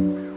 Mm-hmm.